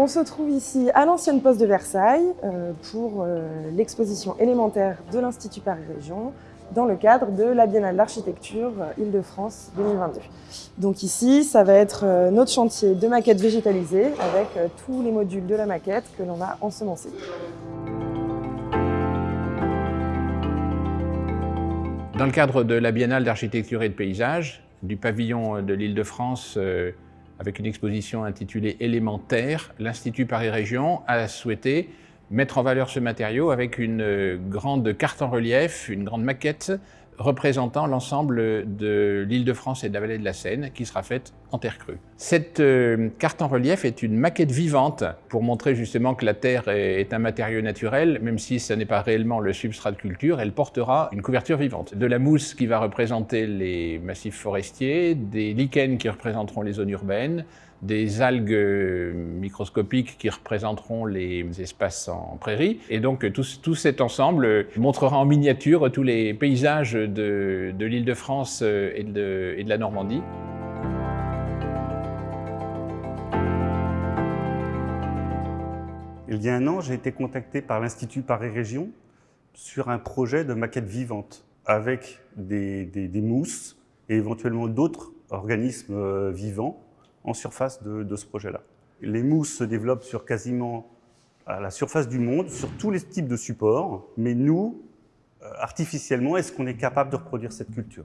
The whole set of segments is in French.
On se trouve ici à l'ancienne poste de Versailles euh, pour euh, l'exposition élémentaire de l'Institut Paris Région dans le cadre de la Biennale d'architecture euh, Île-de-France 2022. Donc ici, ça va être notre chantier de maquette végétalisée avec tous les modules de la maquette que l'on a ensemencés. Dans le cadre de la Biennale d'architecture et de paysage, du pavillon de l'Île-de-France avec une exposition intitulée Élémentaire, l'Institut Paris Région a souhaité mettre en valeur ce matériau avec une euh, grande carte en relief, une grande maquette représentant l'ensemble de l'île de France et de la vallée de la Seine qui sera faite en terre crue. Cette euh, carte en relief est une maquette vivante pour montrer justement que la terre est, un matériau naturel, même si ce n'est pas réellement le substrat de culture, elle portera une couverture vivante. De la mousse qui va représenter les massifs forestiers, des lichens qui représenteront les zones urbaines, des algues euh, microscopiques qui représenteront les espaces en prairie. Et donc tout, cet ensemble montrera en miniature tous les paysages de, l'île de France euh, et de, et de la Normandie. Il y a un an, j'ai été contacté par l'Institut Paris Région sur un projet de maquette vivante avec des, des mousses et éventuellement d'autres organismes euh, vivants en surface de, ce projet-là. Les mousses se développent sur quasiment la surface du monde, sur tous les types de supports, mais nous, euh, artificiellement, est-ce qu'on est capable de reproduire cette culture?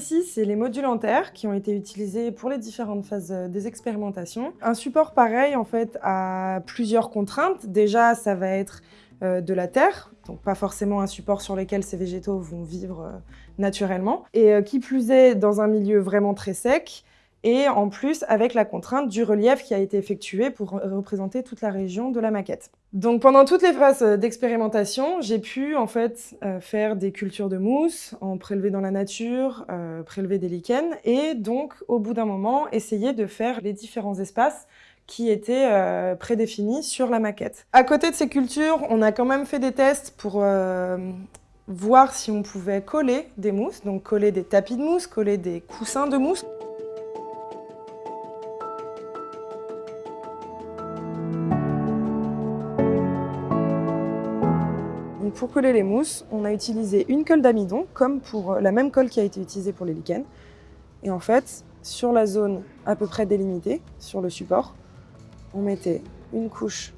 Ici, c'est les modules en terre qui ont été utilisés pour les différentes phases euh, des expérimentations. Un support pareil, en fait, a plusieurs contraintes. Déjà, ça va être euh, de la terre, donc pas forcément un support sur lequel ces végétaux vont vivre euh, naturellement. Et qui plus est, dans un milieu vraiment très sec, et en plus avec la contrainte du relief qui a été effectué pour représenter toute la région de la maquette. Donc pendant toutes les phases d'expérimentation, j'ai pu en fait euh, faire des cultures de mousse, en prélever dans la nature, euh, prélever des lichens, et donc au bout d'un moment essayer de faire les différents espaces qui étaient euh, prédéfinis sur la maquette. À côté de ces cultures, on a quand même fait des tests pour voir si on pouvait coller des mousses, donc coller des tapis de mousse, coller des coussins de mousse. Pour coller les mousses, on a utilisé une colle d'amidon, comme pour la même colle qui a été utilisée pour les lichens. Et en fait, sur la zone à peu près délimitée, sur le support, on mettait une couche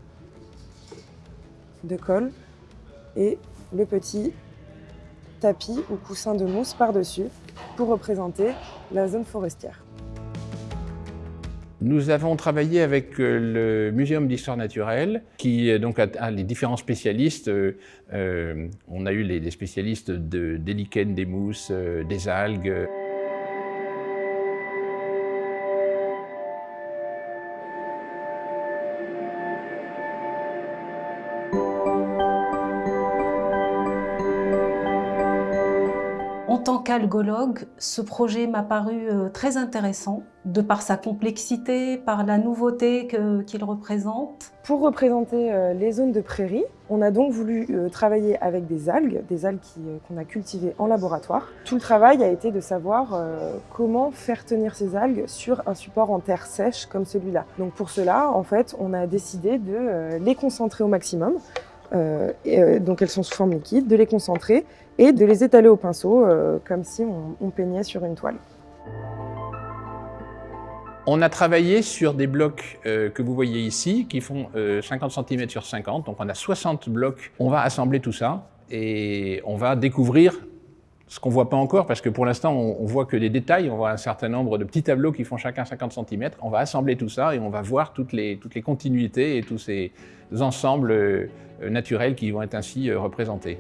de colle et le petit tapis ou coussin de mousse par-dessus pour représenter la zone forestière. Nous avons travaillé avec euh, le Muséum d'histoire naturelle, qui euh, donc a, les différents spécialistes. Euh, on a eu les, spécialistes de, des lichens, des mousses, des algues. Tant qu'algologue, ce projet m'a paru euh, très intéressant, de par sa complexité, par la nouveauté qu'il représente. Pour représenter euh, les zones de prairie, on a donc voulu euh, travailler avec des algues, des algues qu'on a cultivées en laboratoire. Tout le travail a été de savoir comment faire tenir ces algues sur un support en terre sèche comme celui-là. Donc pour cela, en fait, on a décidé de les concentrer au maximum. Donc elles sont sous forme liquide, de les concentrer et de les étaler au pinceau euh, comme si on, peignait sur une toile. On a travaillé sur des blocs euh, que vous voyez ici, qui font 50 euh, cm sur 50, donc on a 60 blocs. On va assembler tout ça et on va découvrir ce qu'on ne voit pas encore, parce que pour l'instant, on, voit que des détails, on voit un certain nombre de petits tableaux qui font chacun 50 cm. On va assembler tout ça et on va voir toutes les, toutes les continuités et tous ces ensembles naturels qui vont être ainsi représentés.